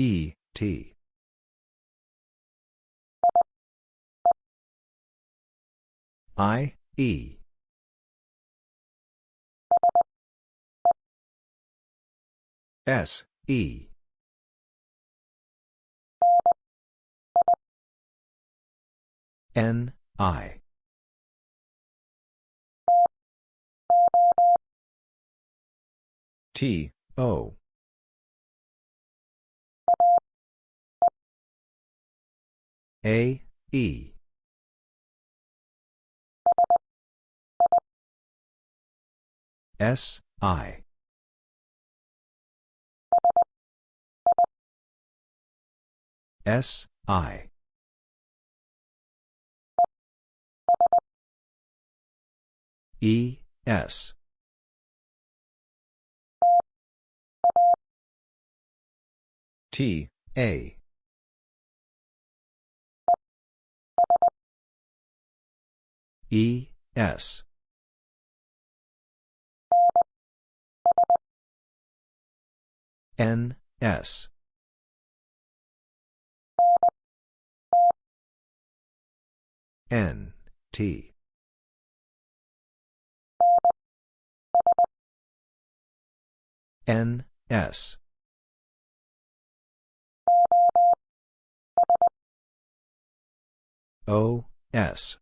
E, T. I, E. S, E. N, I. T, O. A, E. S, I. S, I. E, S. T, A. E, S. N, S. N, T. N, S. O, S.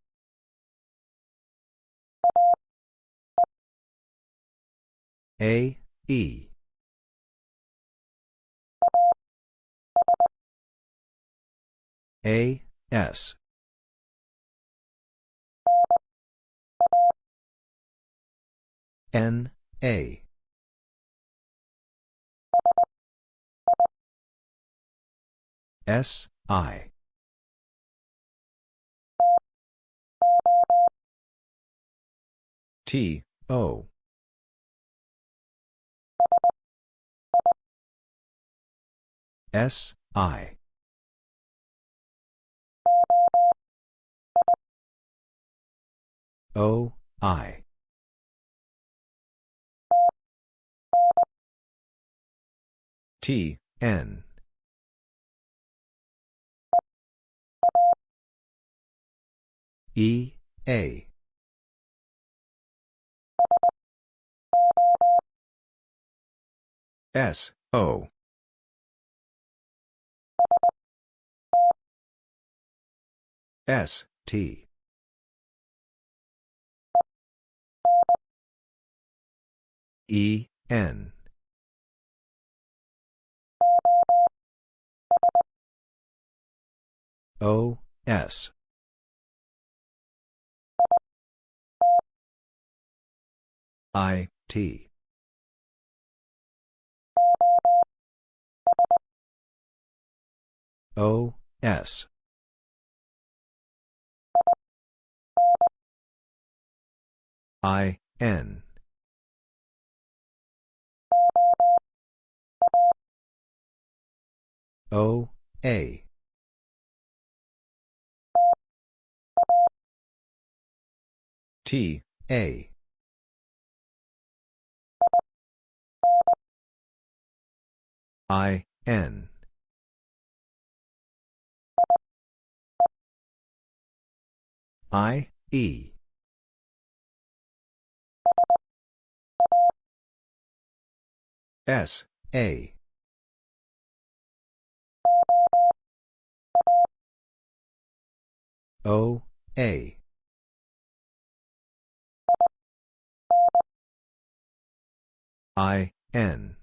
A, E. A, S. N, A. S, I. T, O. S, I. O, I. T, N. E, A. S, O. S, T. E, N. O, S. I, T. O, S. I, N. O, A. T, A. I, N. I, E. S, A. O, A. I, N.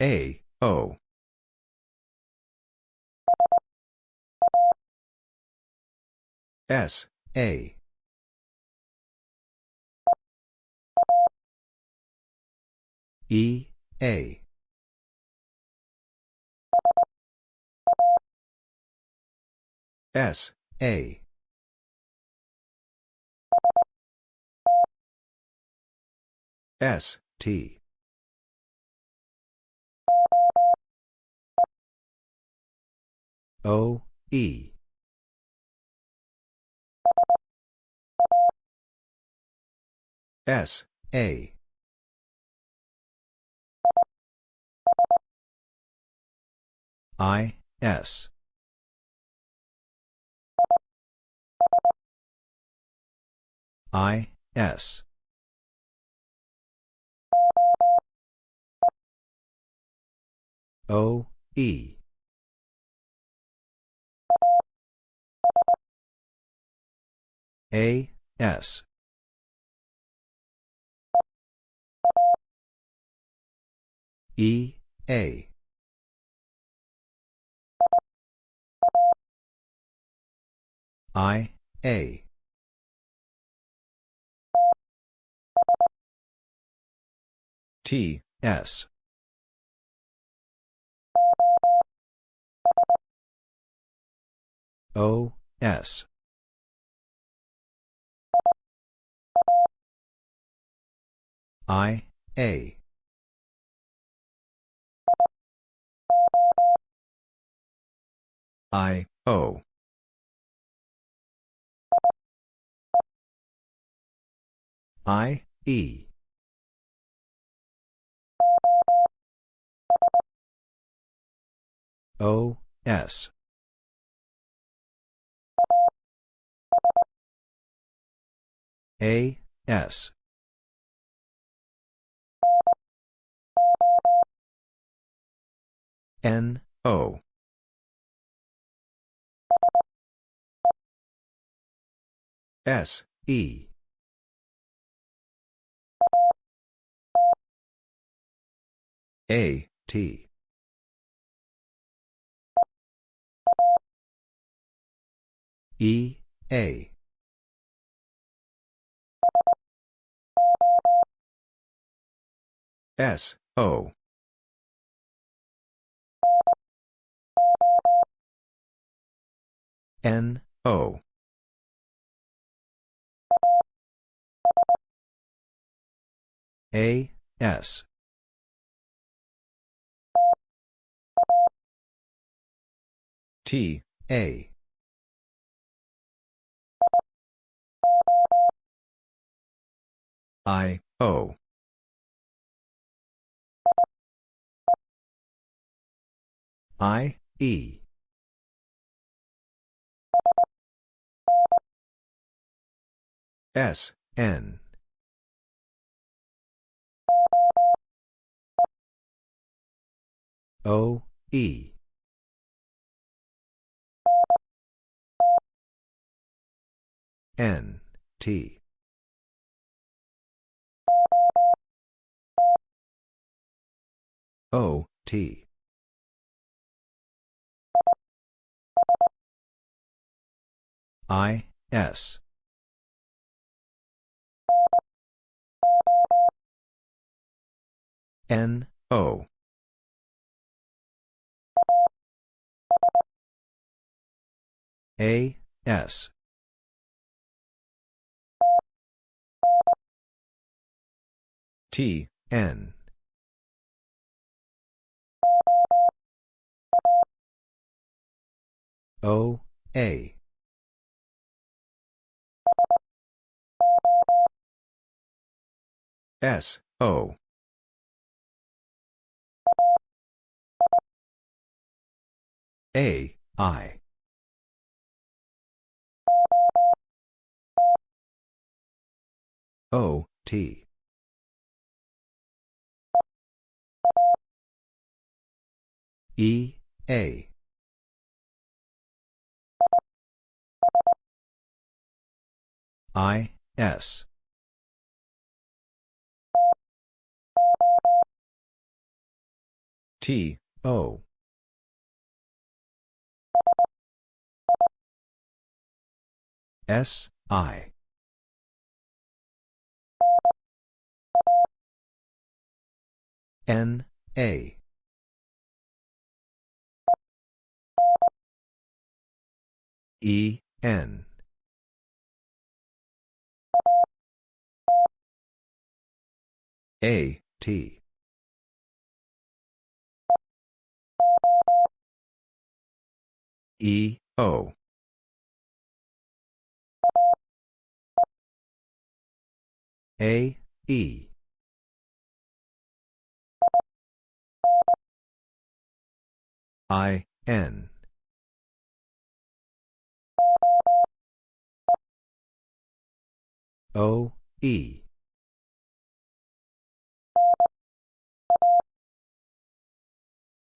A, O. S, A. E, A. S, A. S, T. O, E. S, A. I, S. I, S. O, E. A, S. E, A. I, A. T, S. O, S. I, A. I, O. I, E. O, S. A, S. N, O. S, E. A, T. E, A. S, O. N, O. A, S. T, A. I, O. I, E. S, N. O, E. N, T. O, T. I, S. N, O. A, S. T, N. O, A. S, O. A, I. O, T. E, A. I, S. T, O. S, I. N, A. E, N. A, T. E, O. A, E. I, N. O, E.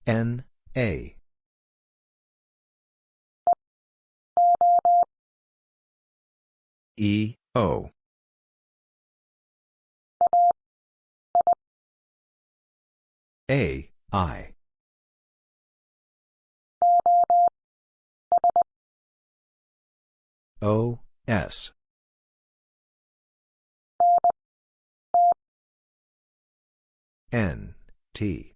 N, A. E, O. A, I. O, S. N, T.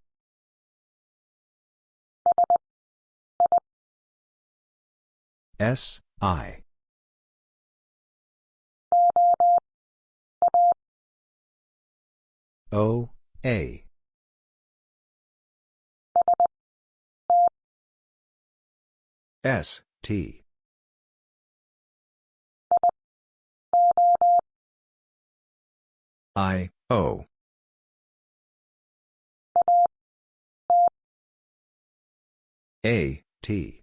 S, I. O, A. S, T. I, O. A, T.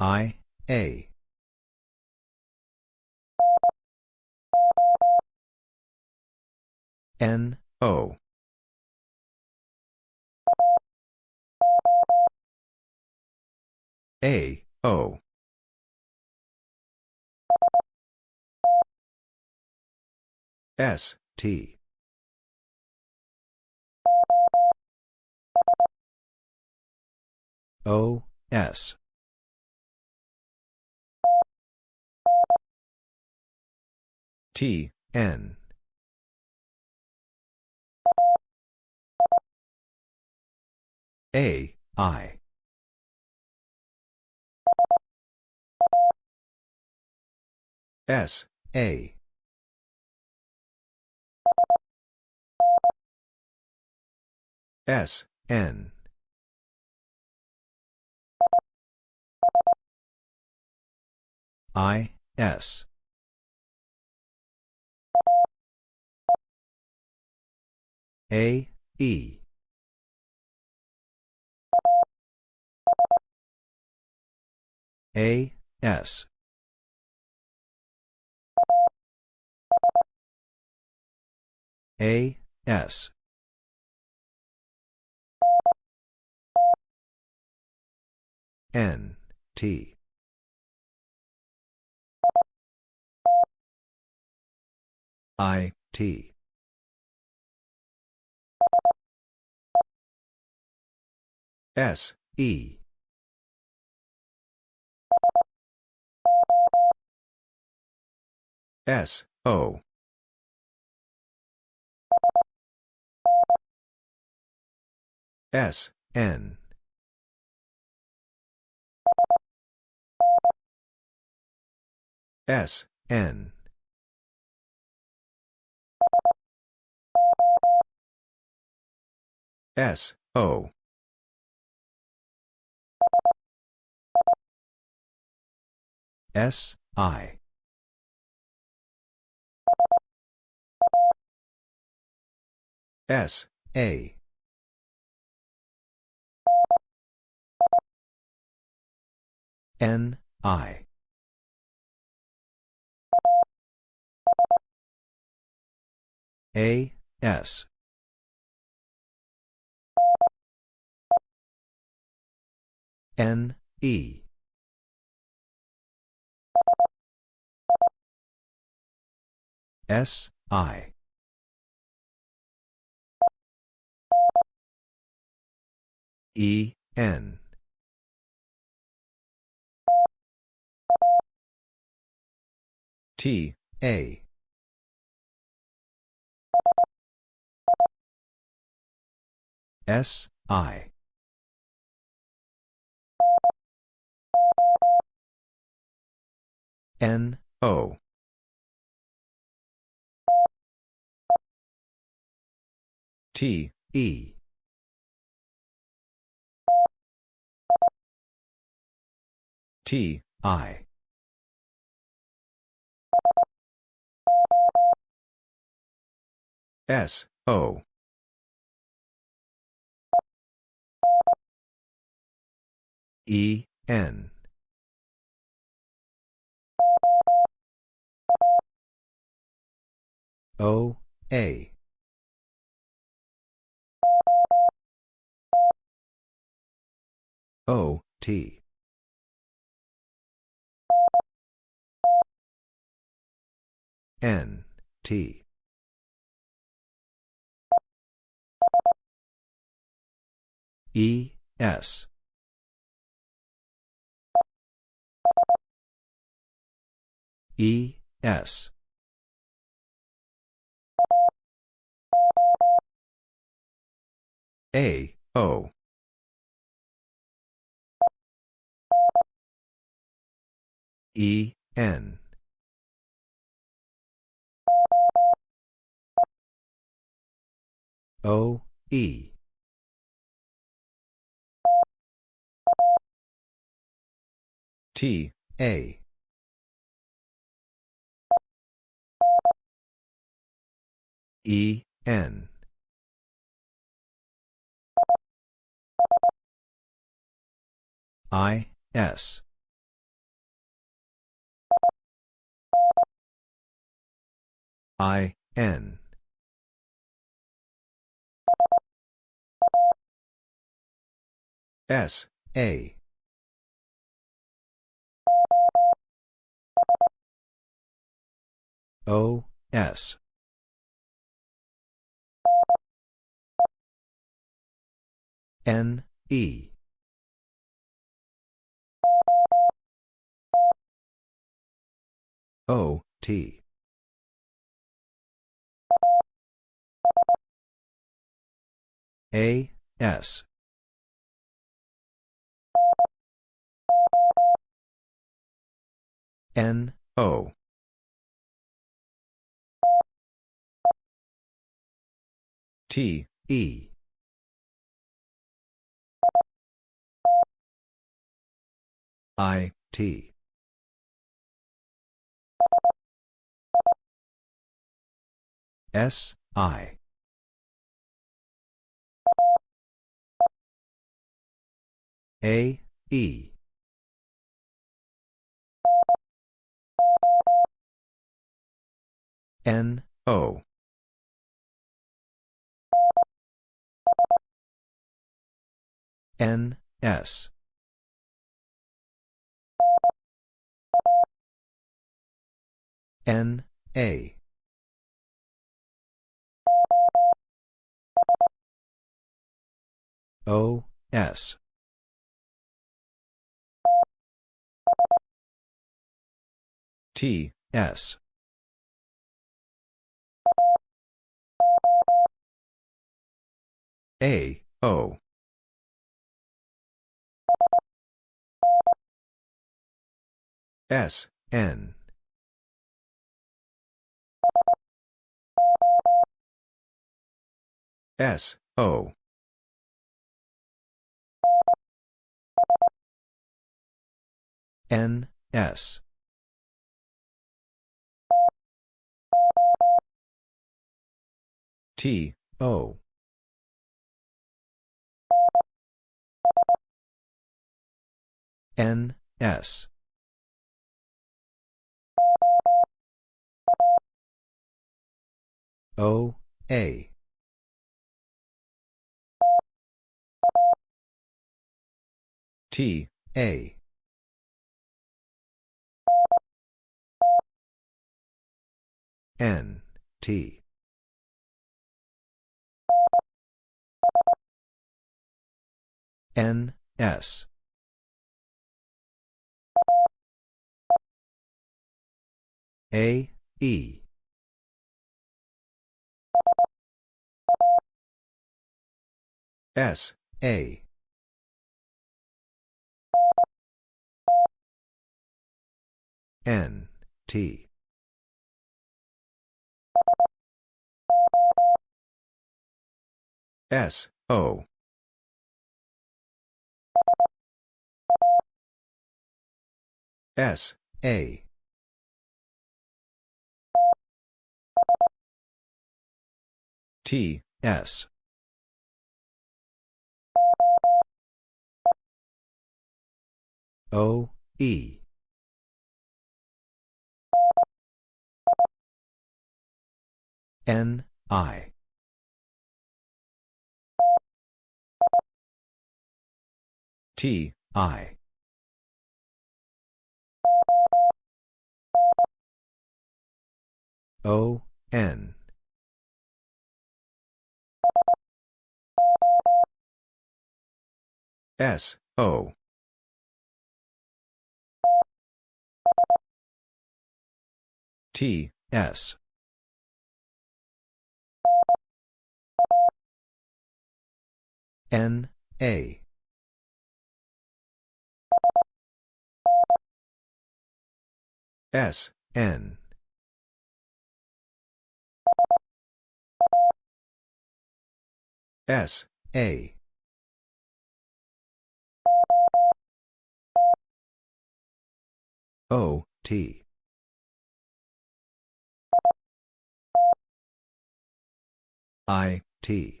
I, A. N, O. A, O. S, T. O, S. T, N. A, I. S, A. S, N. I, S. A, E. A, S. A, S. N, T. I, T. S, E. S, O. S, N. S, N. S, O. S, I. S, A. N, I. A, S. N, E. S, I. E, N. T, A. S, I. N, O. T, E. T, I. S, O. E, N. O, A. O, T. N, T. E, S. E, S. A, O. E, N. O, E. T, A. E, N. I, S. I, N. S, A. O, S. N, E. O, T. A, S. N, O. T, E. I, T. S, I. A, E. N, O. N, S. N, A. O, S. T, S. A, O. S, N. S, O. N, S. T, O. N, S. O, A. T, A. N, T. N, S. A, E. S, A. N, T. S, O. S, A. T, S. O, E. N, I. T, I. O, N. S, O. T, S. N, A. S, N. S, A. O, T. I, T.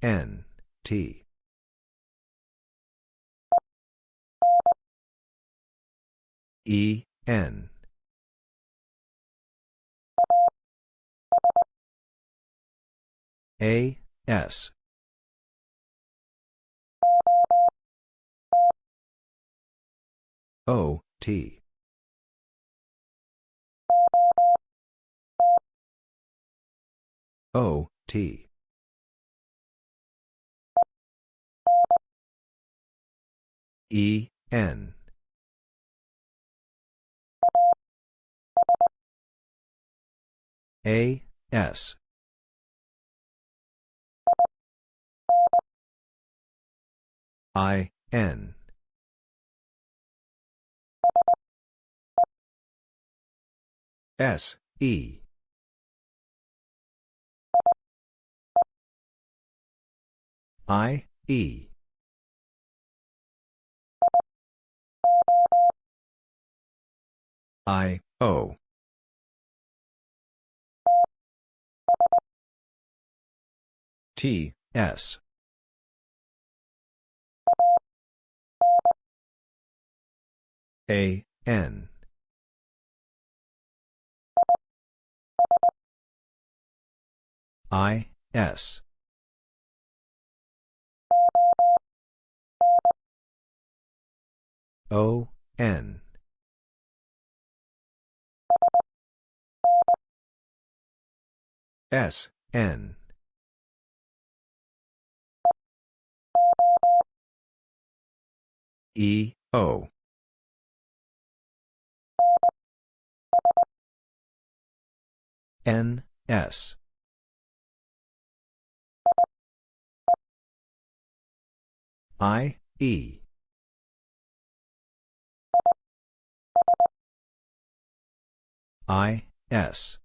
N, T. E, N. A, S. O, T. O, T. E, N. A, S. I, N. S, E. I, E. I, O. T, S. A, N. I, S. O, N. S, N. E, O. N, S. I, E. I, S.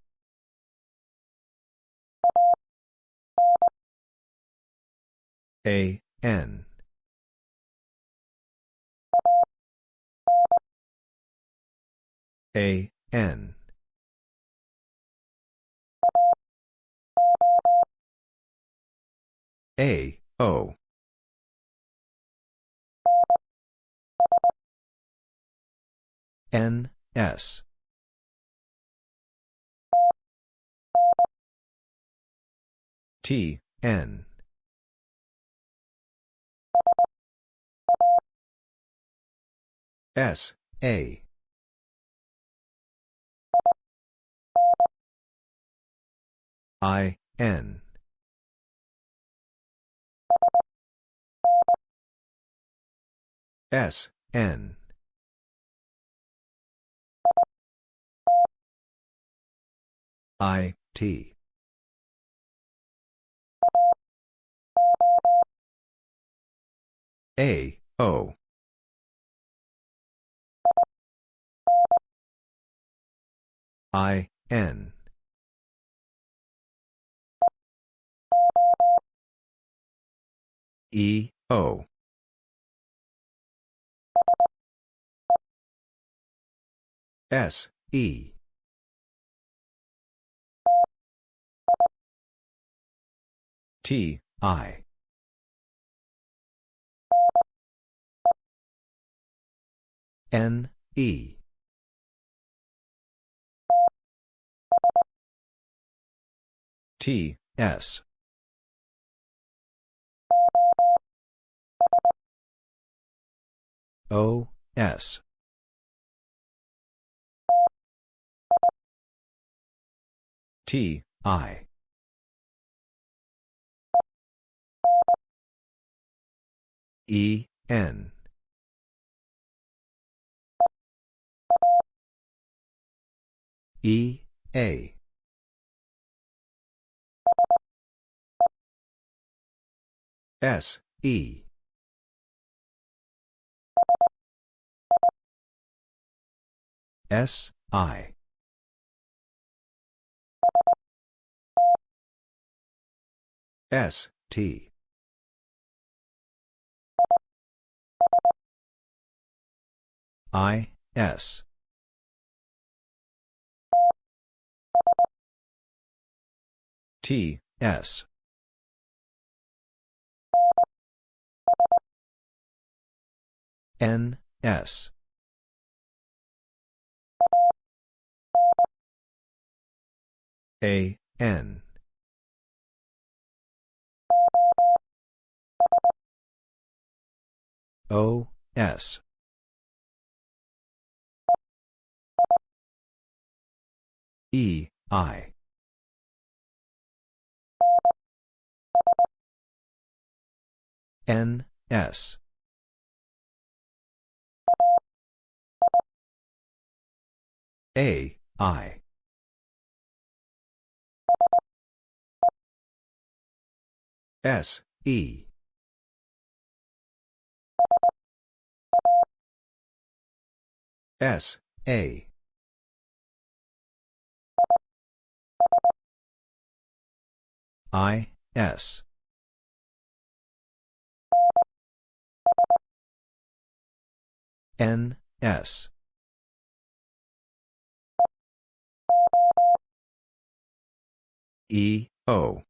A, N. A, N. A, O. N, S. T, N. S, A. I, N. S, N. I, T. A, O. I, N. E, O. S, E. T, I. N, E. T, S. O, S. T, I. E, N. E, A. S, E. S, I. S, T. I, S. T, S. N, S. A, N. O, S. E, I. N, S. A, I. S, E. S, A. I, S. N, S. E, O.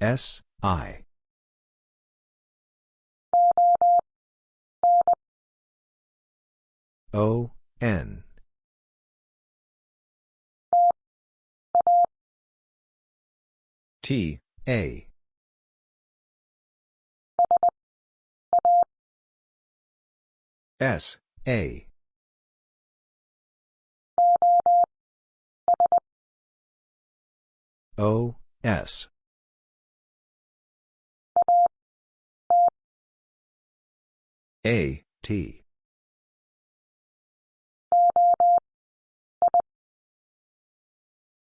S, I. O, N. T, A. S, A. O, S. A, T.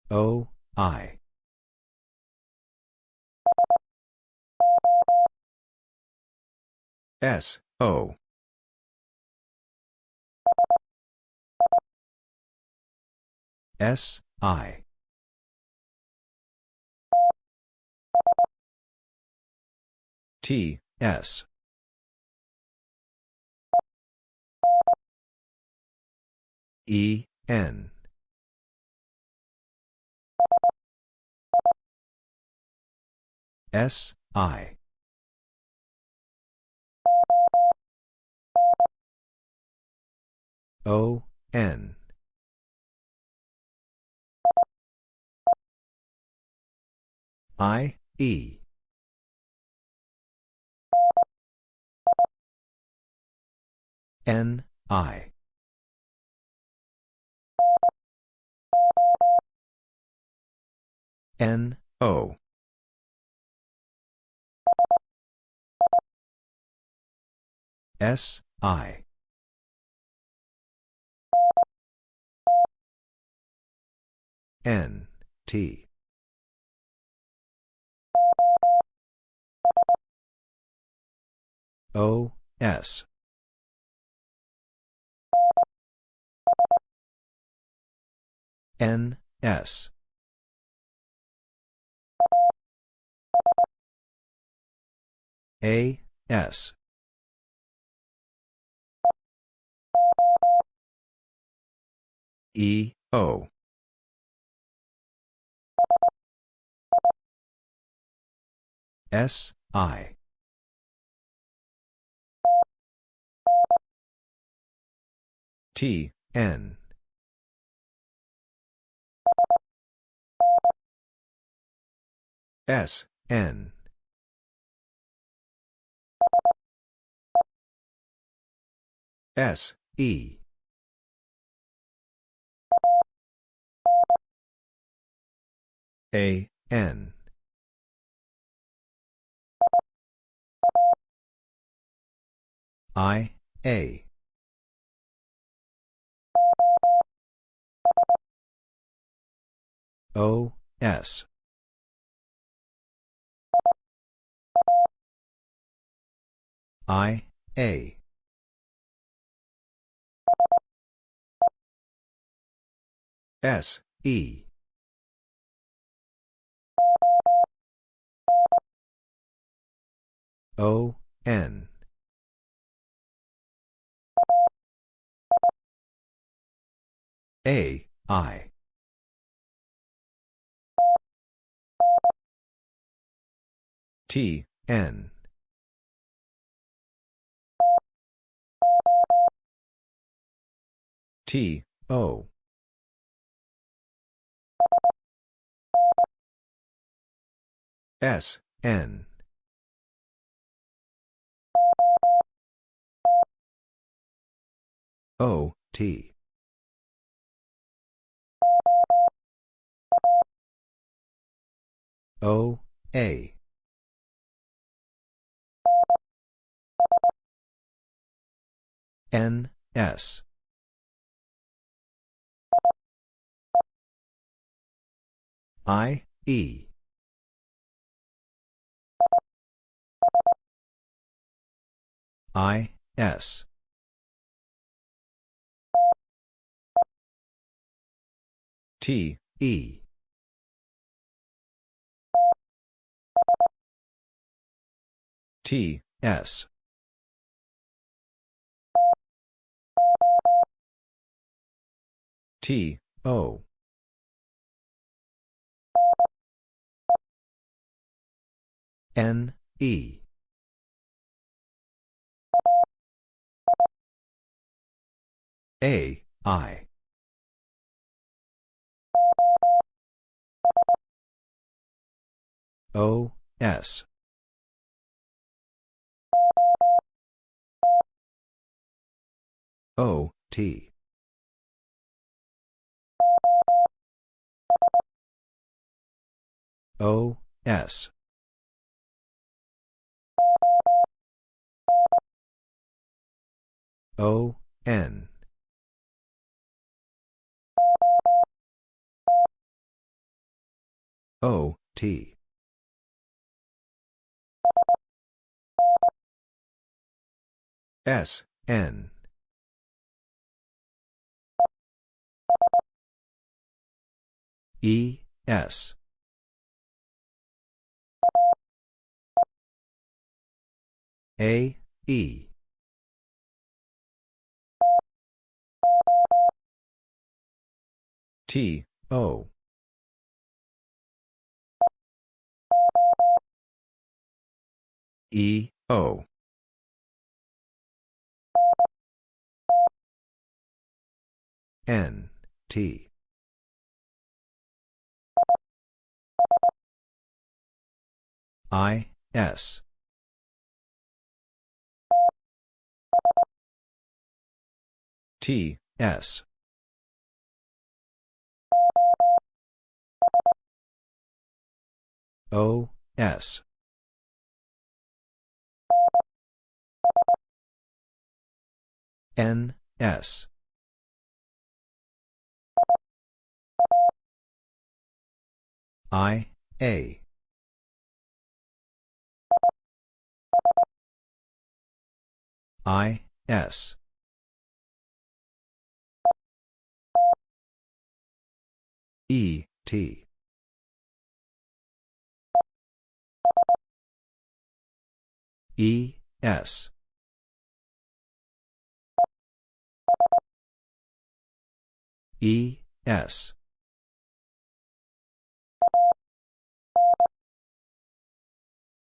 O, I. S, O. S, I. T, S. E, N. S, I. O, N. I, E. N, I. N, O. S, I. N, T. O, S. N, S. A, S. E, O. S, I. T, N. S, N. S, E. A, N. I, A. O, S. I, A. S, E. O, N. A, I. T, N. T, O. S, N. O, T. O, A. N, S. I, E. I, S. T, E. T, S. T, O. N, E. A, I. O, S. O, T. O, S. O, N. O, T. S, N. E, S. A, E. T, O. E, O. N, T. I, S. T, S. O, S. N, S. I, A. I, S. E, T. E, S. E, S.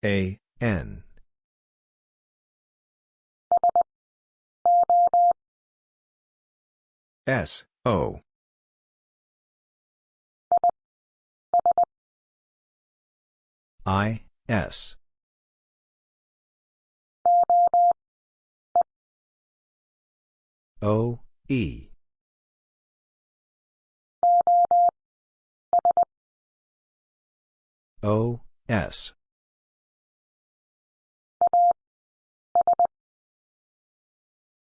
A, N. S, O. I, S. O, E. O, S.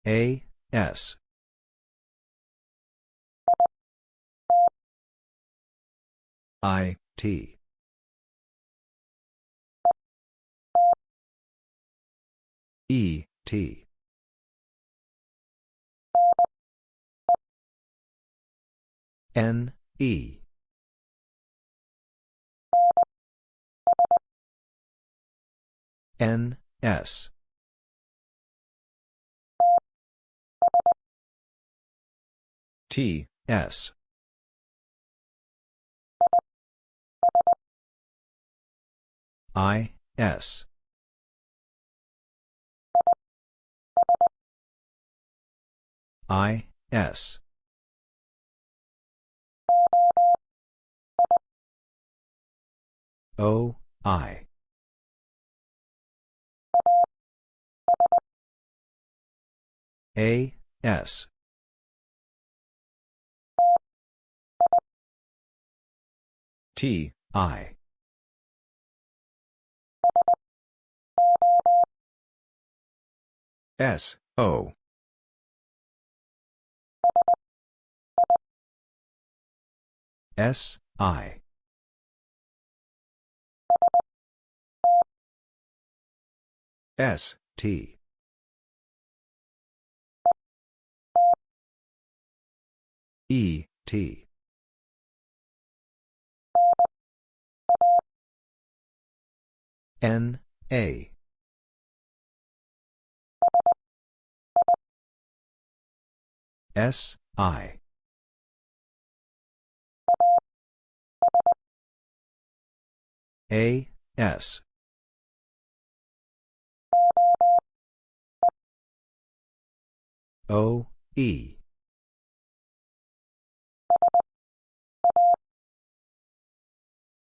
A, S. I, T. E, T. N, E. N, S. T, S. I, S. I, S. O, I. A, S. T, I. S, O. S, I. S, T. E, T. N, A. S, I. A, S. O, E.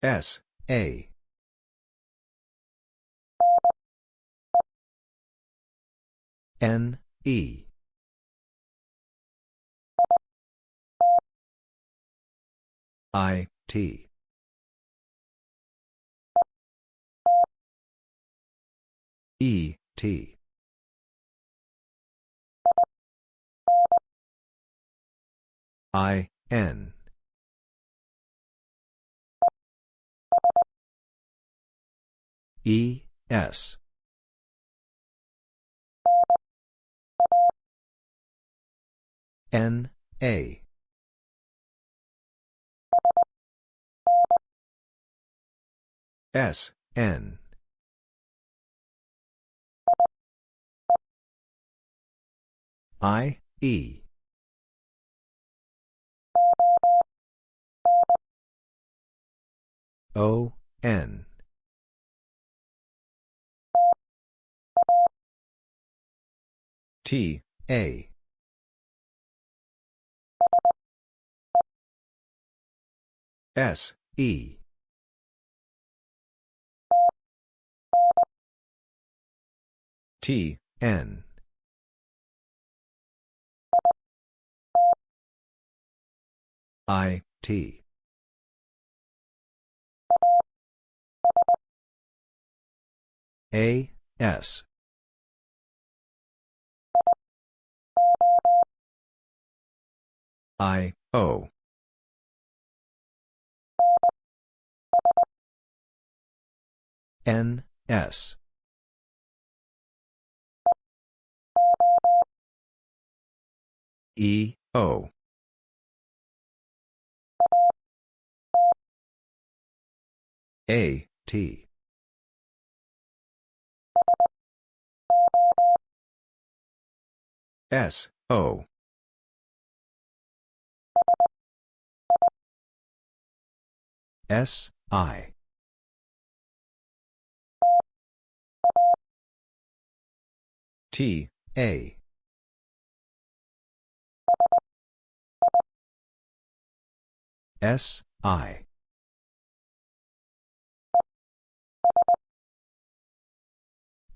S, A. N, E. I, T. E, T. I, N. E, S. N, A. S, N. I, E. O, N. T, A. S, E. T, N. I, T. A, S. I, O. N, S. E, O. A, T. S, O. S, I. T, A. S, I.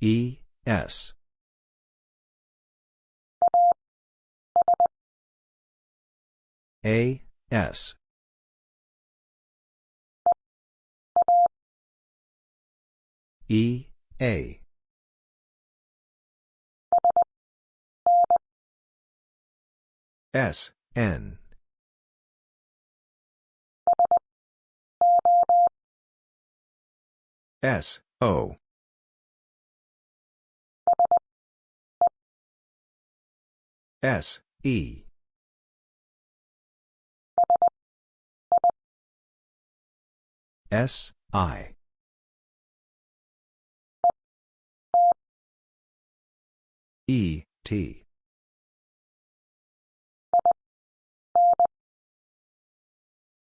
E, S. A, S. E, A. S, N. S, O. S, E. S, I. E, T.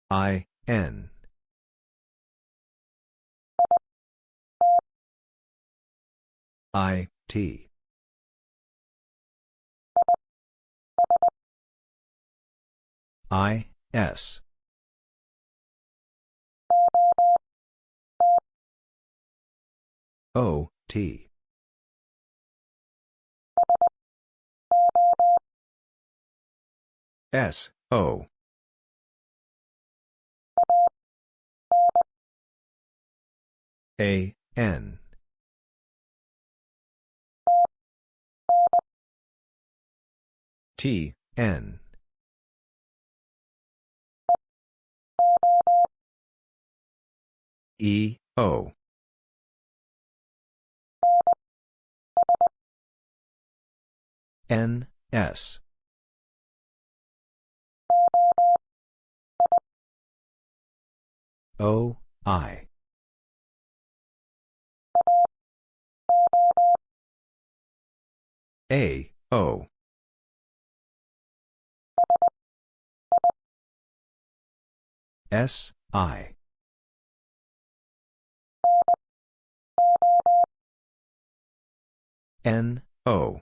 I, N. I, T. I, S. O, T. S, O. A, N. T, N. E, O. N, S. O, I. A, O. S, I. N, O.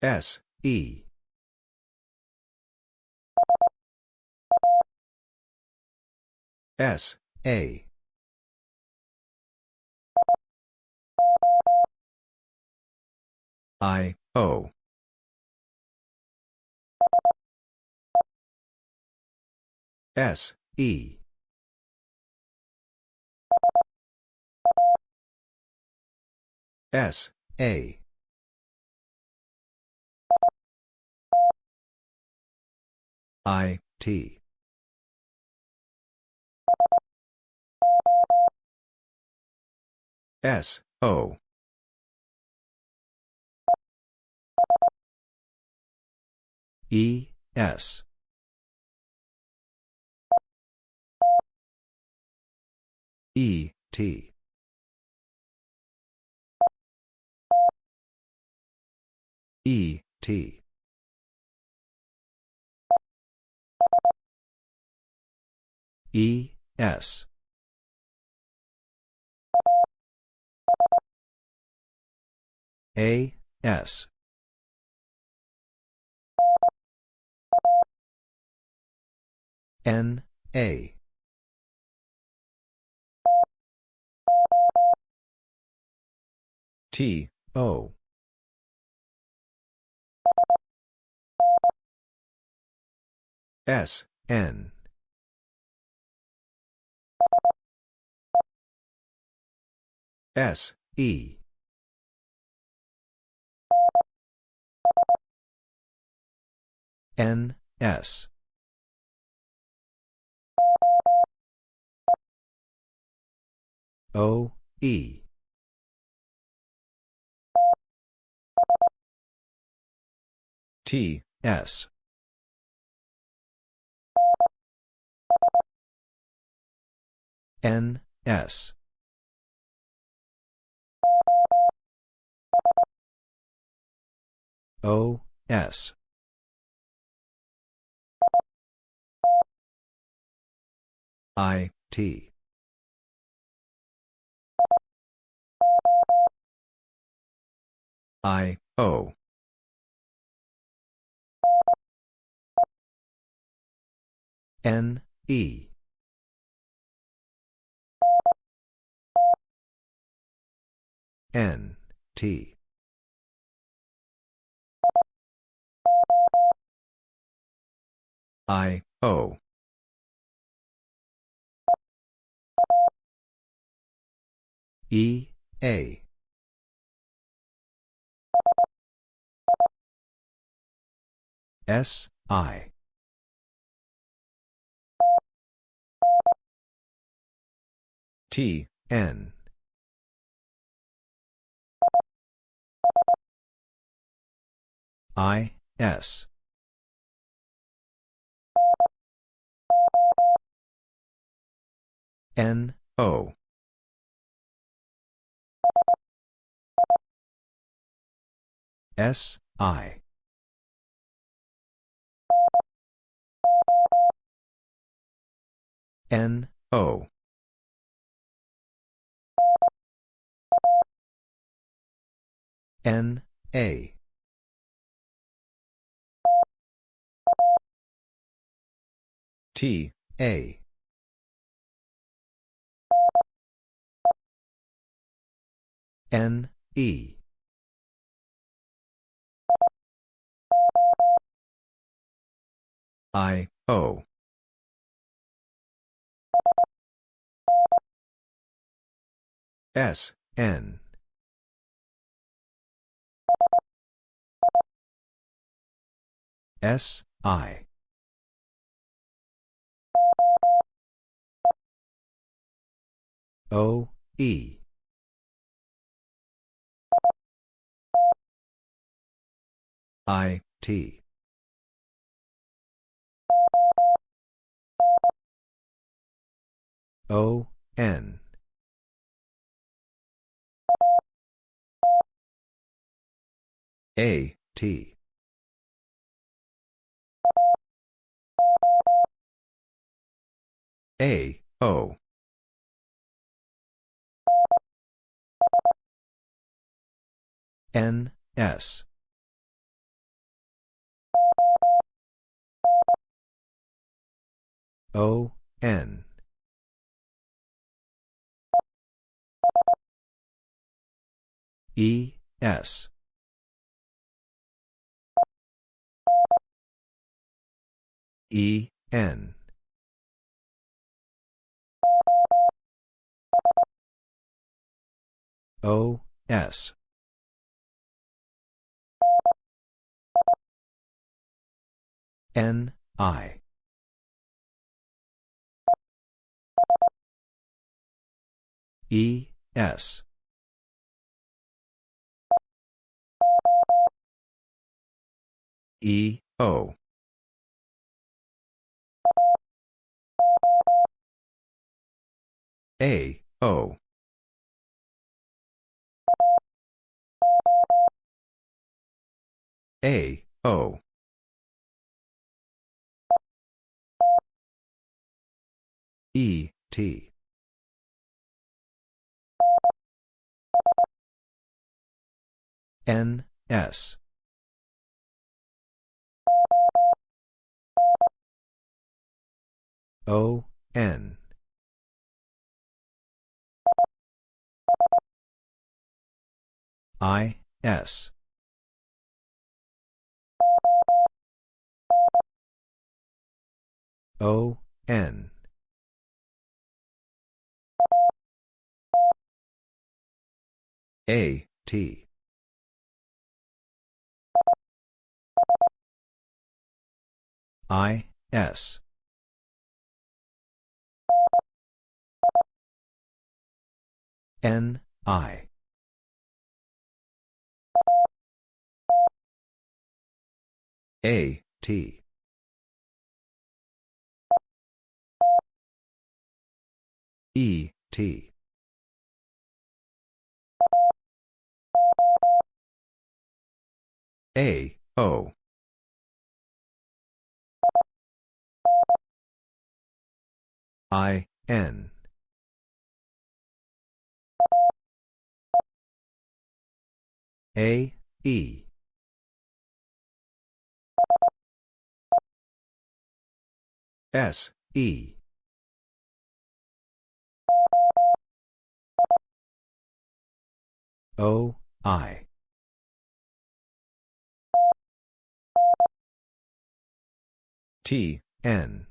S, E. S, A. I, O. S, E. S, A. I, T. S, O. E, S. E, T. E, T. E, S. A, S. N, A. T, O. S, N. S, E. N, S. O, E. T, S. N, S. O, S. I, T. I, O. N, E. N, T. I, O. E, A. S, I. T, N. I, S. N, O. S, I. N, O. N, A. T, A. N, E. I, O. S, N. S, I. O, E. I, T. O, N. A, T. A, O. N, S. O, N. E, S. E, N. O, S. N, I. E, S. E, O. A, O. A, O. E, T. N, S. O, N. I, S. O, N. A, T. I, S. N, I. A, T. E, T. A, O. I, N. A, E. S, E. O, I. T, N.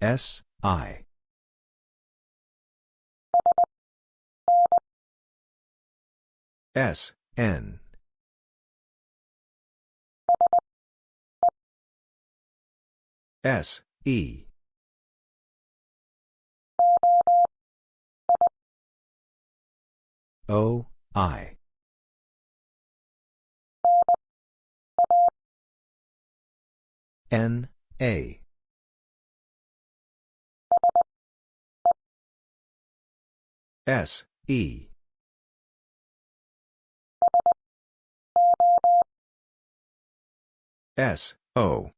S, I. S, N. S, E. O, I. N, A. S, E. S, O.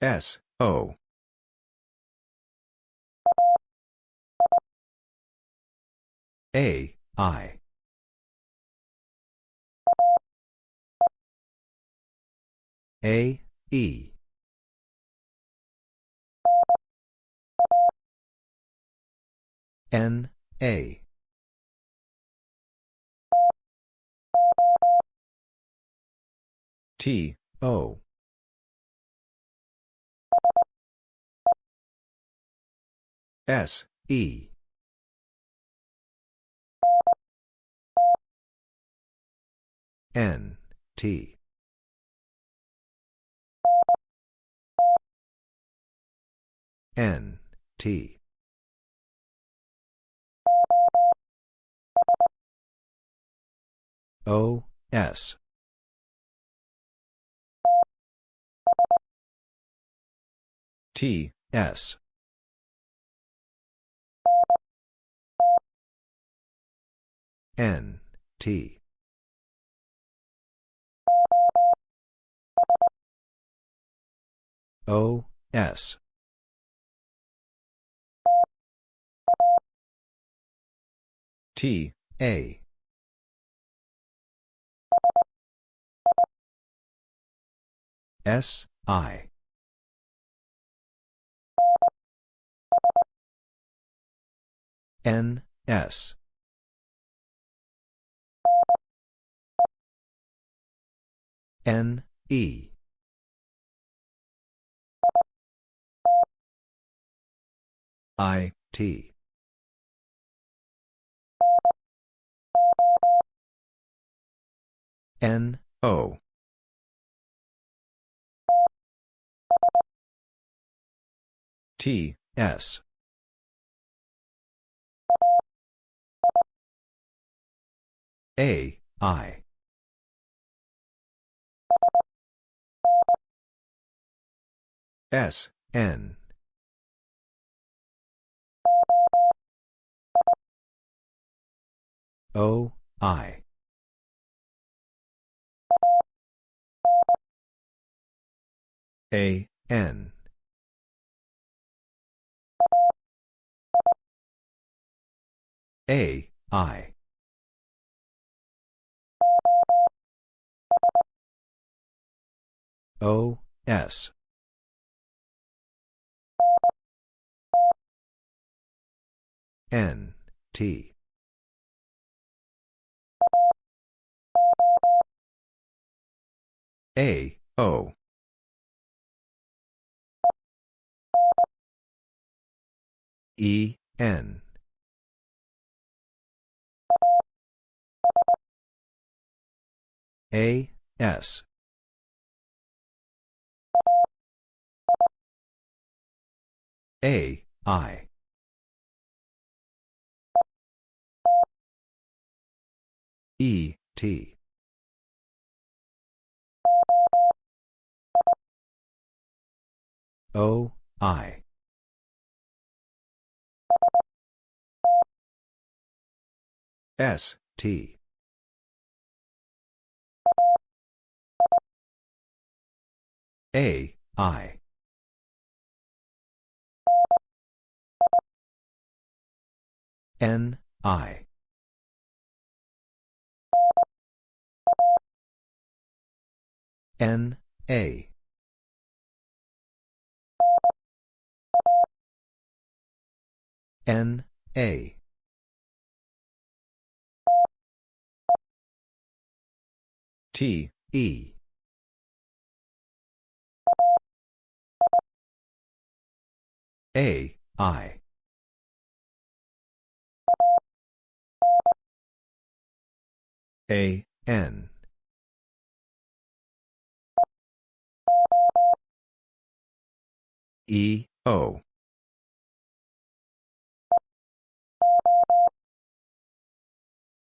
S, O. A, I. A, E. N, A. T, O. S, E. N, T. N, T. O, S. T, S. N, T. O, S. T, A. S, I. N, S. N, E. I, T. N, O. T, S. A, I. S, N. O, I. A, N. A, I. O, S. N, T. A, O. E, N. A, S. A, I. E, T. O, I. S, T. A, I. N, I. N, A. N, A. T, E. A, I. A, N. E, O.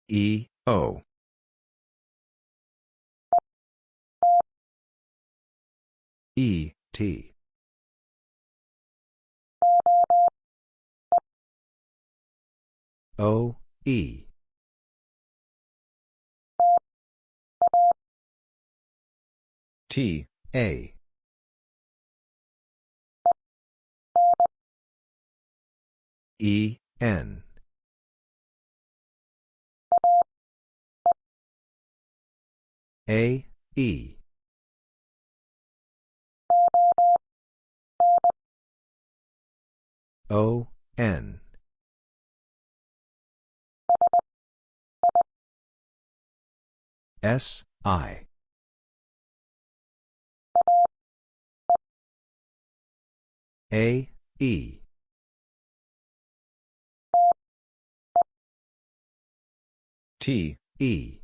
E, O. E, T. O, E. T, A. E, N. A, E. O, N. S, I. A, E. T, E.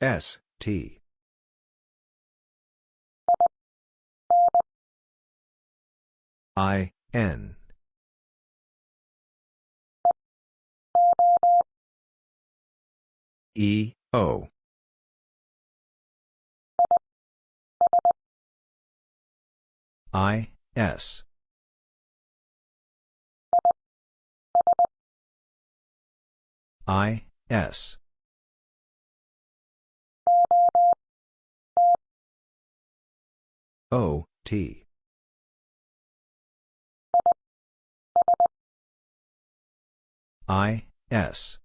S, T. I, N. E, O. I, S. I, S. O, T. I, S.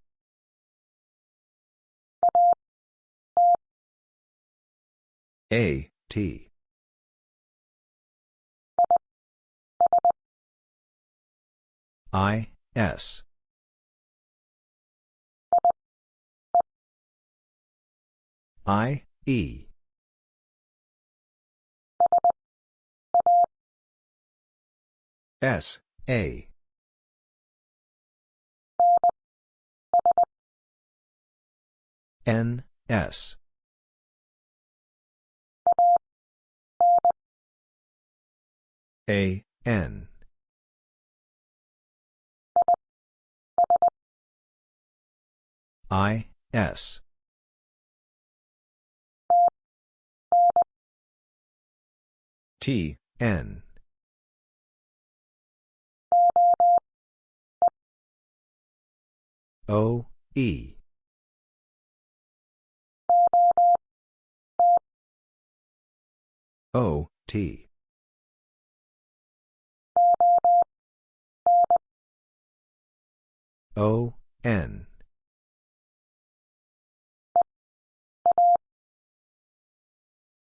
A, T. I, S. I, E. S, A. N, S. A, N. I, S. T, N. O, E. O, T. O, N.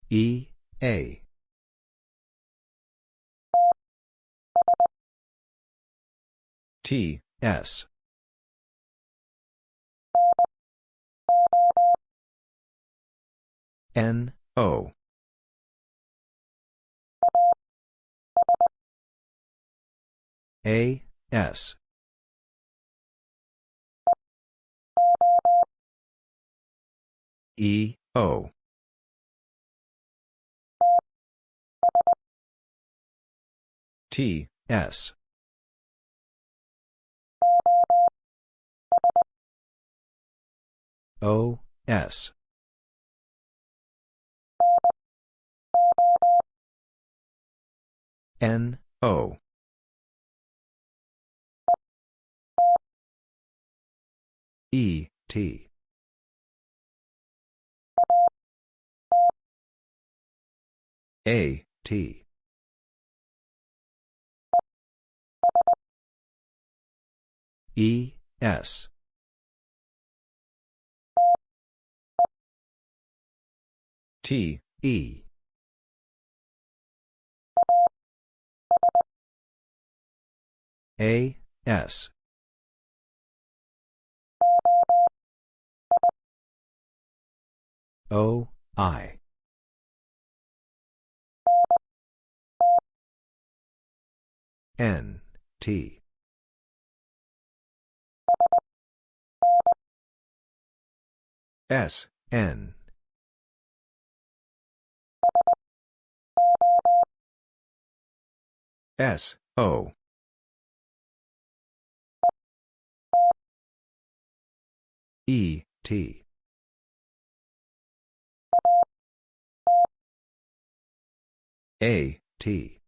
E, A. T, S. N, O. A, S. E, O. T, S. O, S. N, O. E, T. A, T. E, S. T, E. A, S. O, I. N, T. S, N. S, O. E, T. A, T.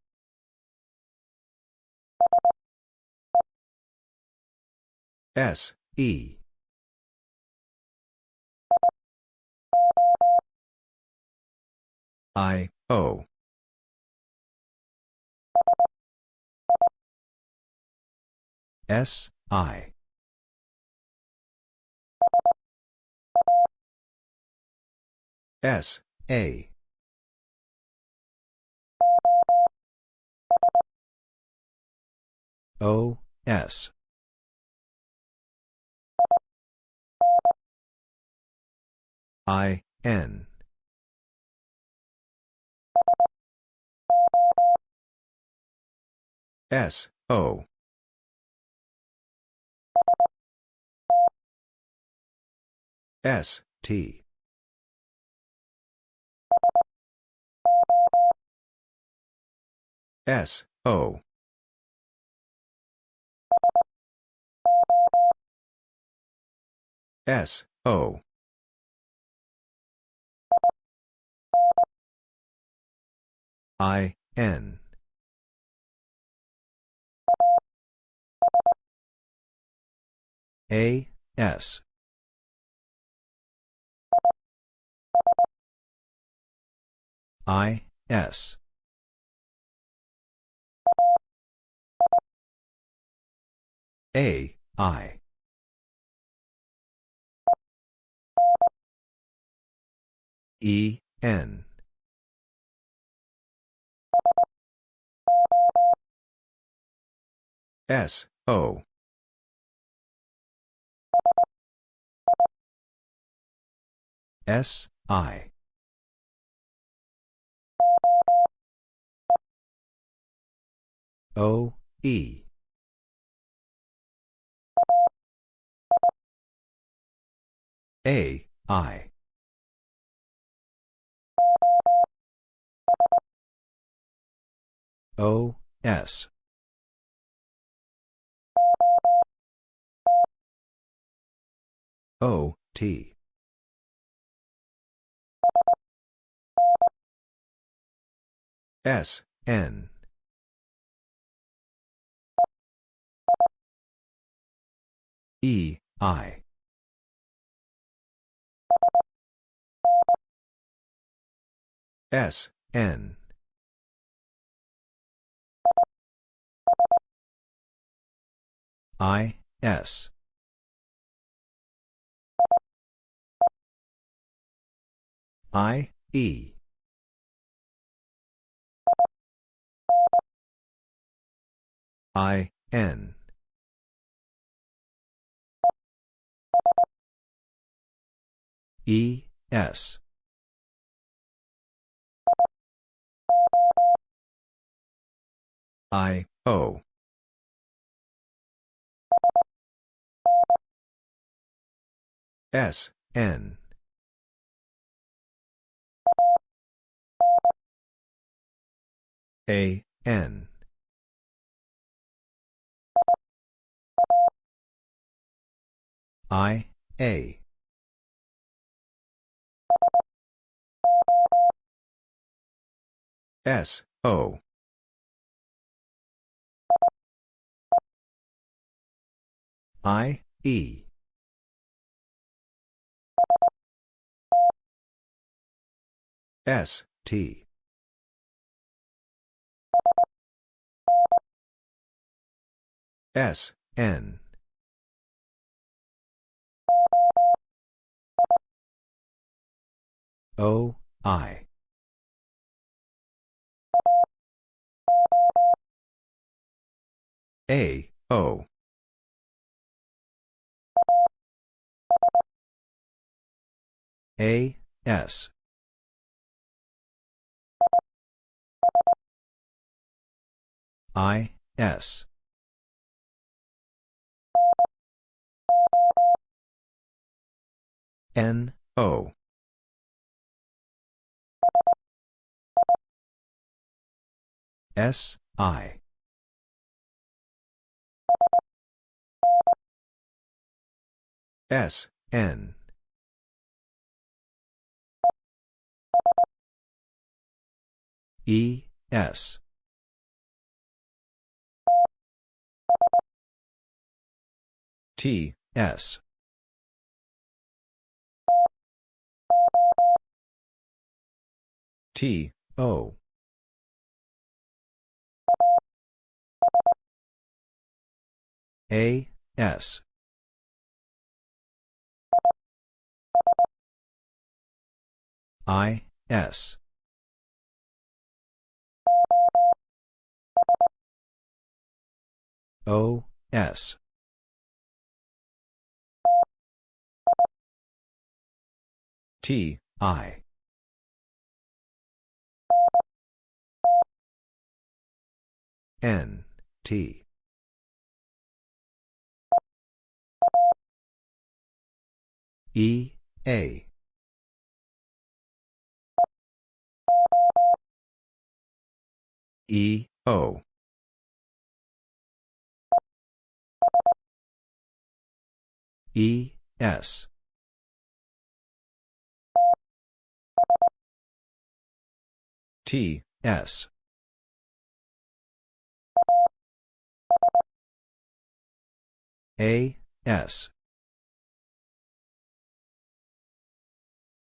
S, E. I, O. S, I. S, A. O, S. I, N. S, O. S, T. S, O. S, O. I, N. A, S. I, S. A, I. E, N. S, O. S, I. O, E. A, I. O, S. O, T. S, N. E, I. S, N. I, S. I, E. I, N. E, S. I, O. S, N. A, N. I, A. S, O. I, E. S, T. S, N. O, I. A, O. A, S. I, S. N, O. S, I. S, N. E, S. T, S. T, O. A, S. I, S. O, S. T, I. N, T. E, A. E, O. E, S. T, S. A, S.